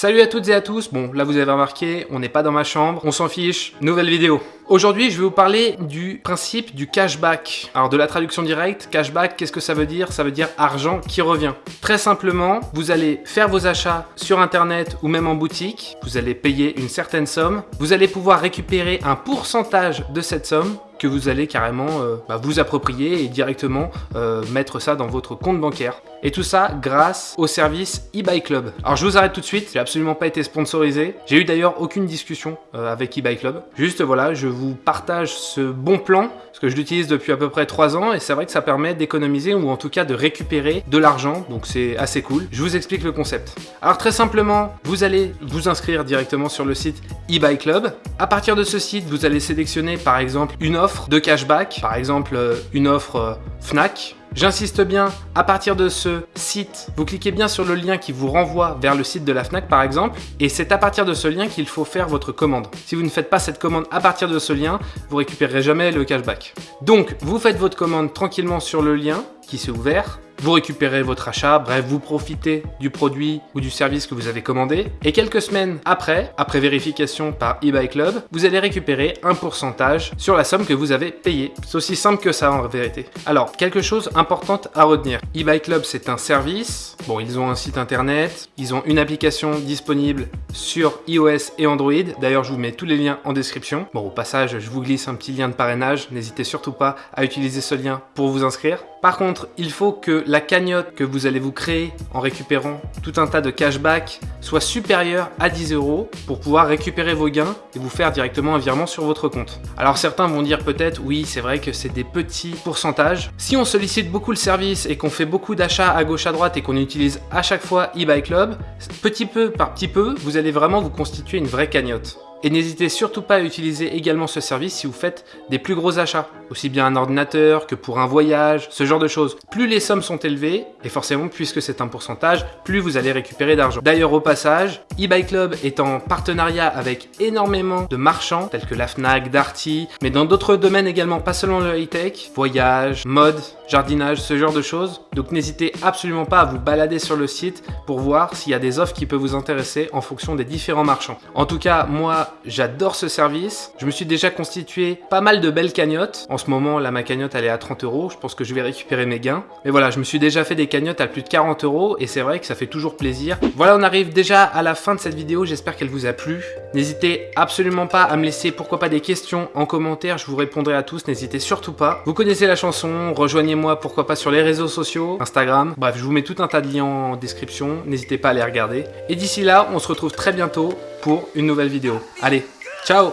Salut à toutes et à tous, bon là vous avez remarqué, on n'est pas dans ma chambre, on s'en fiche, nouvelle vidéo. Aujourd'hui je vais vous parler du principe du cashback. Alors de la traduction directe, cashback, qu'est-ce que ça veut dire? Ça veut dire argent qui revient. Très simplement, vous allez faire vos achats sur internet ou même en boutique, vous allez payer une certaine somme, vous allez pouvoir récupérer un pourcentage de cette somme que vous allez carrément euh, bah, vous approprier et directement euh, mettre ça dans votre compte bancaire. Et tout ça grâce au service eBay Club. Alors je vous arrête tout de suite, j'ai absolument pas été sponsorisé. J'ai eu d'ailleurs aucune discussion euh, avec eBay Club. Juste voilà, je vous partage ce bon plan, parce que je l'utilise depuis à peu près 3 ans, et c'est vrai que ça permet d'économiser ou en tout cas de récupérer de l'argent, donc c'est assez cool. Je vous explique le concept. Alors très simplement, vous allez vous inscrire directement sur le site eBay Club. À partir de ce site, vous allez sélectionner par exemple une offre de cashback, par exemple euh, une offre euh, FNAC. J'insiste bien, à partir de ce site, vous cliquez bien sur le lien qui vous renvoie vers le site de la FNAC par exemple, et c'est à partir de ce lien qu'il faut faire votre commande. Si vous ne faites pas cette commande à partir de ce lien, vous récupérerez jamais le cashback. Donc, vous faites votre commande tranquillement sur le lien s'est ouvert, vous récupérez votre achat, bref, vous profitez du produit ou du service que vous avez commandé. Et quelques semaines après, après vérification par eBay Club, vous allez récupérer un pourcentage sur la somme que vous avez payée. C'est aussi simple que ça en vérité. Alors, quelque chose important à retenir. eBay Club, c'est un service. Bon, ils ont un site internet, ils ont une application disponible sur iOS et Android. D'ailleurs, je vous mets tous les liens en description. Bon, au passage, je vous glisse un petit lien de parrainage. N'hésitez surtout pas à utiliser ce lien pour vous inscrire. Par contre, il faut que la cagnotte que vous allez vous créer en récupérant tout un tas de cashback soit supérieure à 10 euros pour pouvoir récupérer vos gains et vous faire directement un virement sur votre compte. Alors certains vont dire peut-être, oui, c'est vrai que c'est des petits pourcentages. Si on sollicite beaucoup le service et qu'on fait beaucoup d'achats à gauche à droite et qu'on utilise à chaque fois eBay Club, petit peu par petit peu, vous allez vraiment vous constituer une vraie cagnotte. Et n'hésitez surtout pas à utiliser également ce service si vous faites des plus gros achats, aussi bien un ordinateur que pour un voyage, ce genre de choses. Plus les sommes sont élevées, et forcément puisque c'est un pourcentage, plus vous allez récupérer d'argent. D'ailleurs au passage, eBay Club est en partenariat avec énormément de marchands tels que la Fnac, Darty, mais dans d'autres domaines également, pas seulement le high-tech, voyage, mode, jardinage, ce genre de choses. Donc n'hésitez absolument pas à vous balader sur le site pour voir s'il y a des offres qui peuvent vous intéresser en fonction des différents marchands. En tout cas, moi, j'adore ce service. Je me suis déjà constitué pas mal de belles cagnottes. En ce moment, là, ma cagnotte, elle est à 30 euros. Je pense que je vais récupérer mes gains. Mais voilà, je me suis déjà fait des cagnottes à plus de 40 euros et c'est vrai que ça fait toujours plaisir. Voilà, on arrive déjà à la fin de cette vidéo. J'espère qu'elle vous a plu. N'hésitez absolument pas à me laisser, pourquoi pas, des questions en commentaire. Je vous répondrai à tous. N'hésitez surtout pas. Vous connaissez la chanson. Rejoignez-moi, pourquoi pas, sur les réseaux sociaux, Instagram. Bref, je vous mets tout un tas de liens en description. N'hésitez pas à les regarder. Et d'ici là, on se retrouve très bientôt pour une nouvelle vidéo. Allez, ciao